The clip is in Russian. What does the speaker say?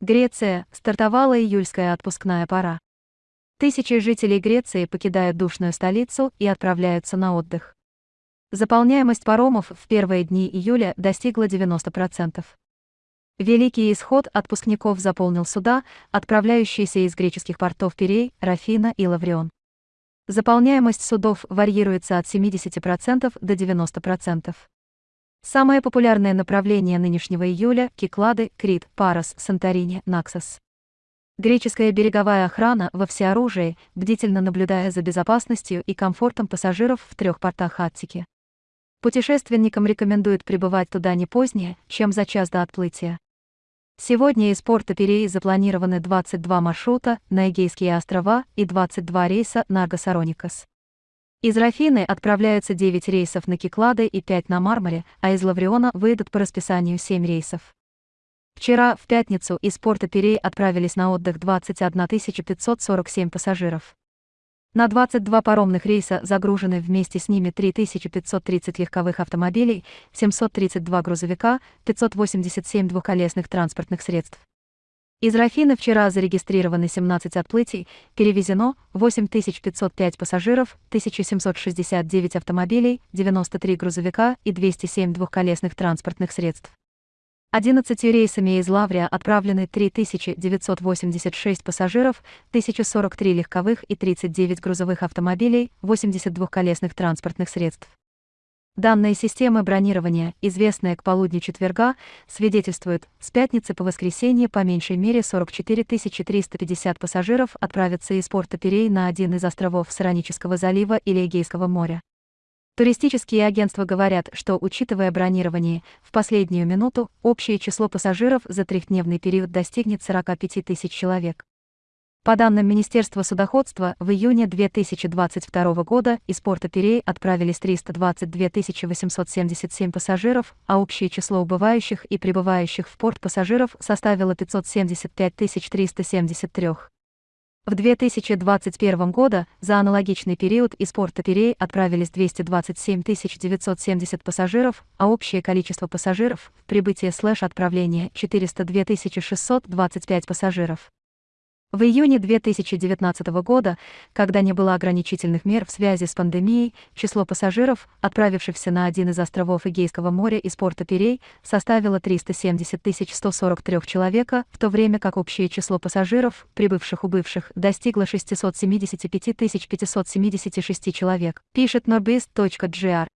Греция, стартовала июльская отпускная пора. Тысячи жителей Греции покидают душную столицу и отправляются на отдых. Заполняемость паромов в первые дни июля достигла 90%. Великий исход отпускников заполнил суда, отправляющиеся из греческих портов Пирей, Рафина и Лаврион. Заполняемость судов варьируется от 70% до 90%. Самое популярное направление нынешнего июля – Киклады, Крит, Парос, Санторини, Наксос. Греческая береговая охрана во всеоружии, бдительно наблюдая за безопасностью и комфортом пассажиров в трех портах Аттики. Путешественникам рекомендуют прибывать туда не позднее, чем за час до отплытия. Сегодня из порта Пирей запланированы 22 маршрута на Эгейские острова и 22 рейса на Аргосароникос. Из Рафины отправляются 9 рейсов на Киклады и 5 на Мармаре, а из Лавриона выйдут по расписанию 7 рейсов. Вчера, в пятницу, из порта Пирей отправились на отдых 21 547 пассажиров. На 22 паромных рейса загружены вместе с ними 3530 легковых автомобилей, 732 грузовика, 587 двухколесных транспортных средств. Из Рафины вчера зарегистрированы 17 отплытий, перевезено 8505 пассажиров, 1769 автомобилей, 93 грузовика и 207 двухколесных транспортных средств. 11 рейсами из Лаврия отправлены 3986 пассажиров, 1043 легковых и 39 грузовых автомобилей, 80 двухколесных транспортных средств. Данные системы бронирования, известные к полудню четверга, свидетельствуют, с пятницы по воскресенье по меньшей мере 44 350 пассажиров отправятся из порта Пирей на один из островов Саранического залива или Эгейского моря. Туристические агентства говорят, что, учитывая бронирование, в последнюю минуту общее число пассажиров за трехдневный период достигнет 45 тысяч человек. По данным Министерства судоходства, в июне 2022 года из порта Пирей отправились 322 877 пассажиров, а общее число убывающих и прибывающих в порт пассажиров составило 575 373. В 2021 году за аналогичный период из порта Пирей отправились 227 970 пассажиров, а общее количество пассажиров в прибытие слэш отправления 402 625 пассажиров. В июне 2019 года, когда не было ограничительных мер в связи с пандемией, число пассажиров, отправившихся на один из островов Эгейского моря из порта Пирей, составило 370 143 человека, в то время как общее число пассажиров, прибывших-убывших, достигло 675 576 человек, пишет norbis.gr.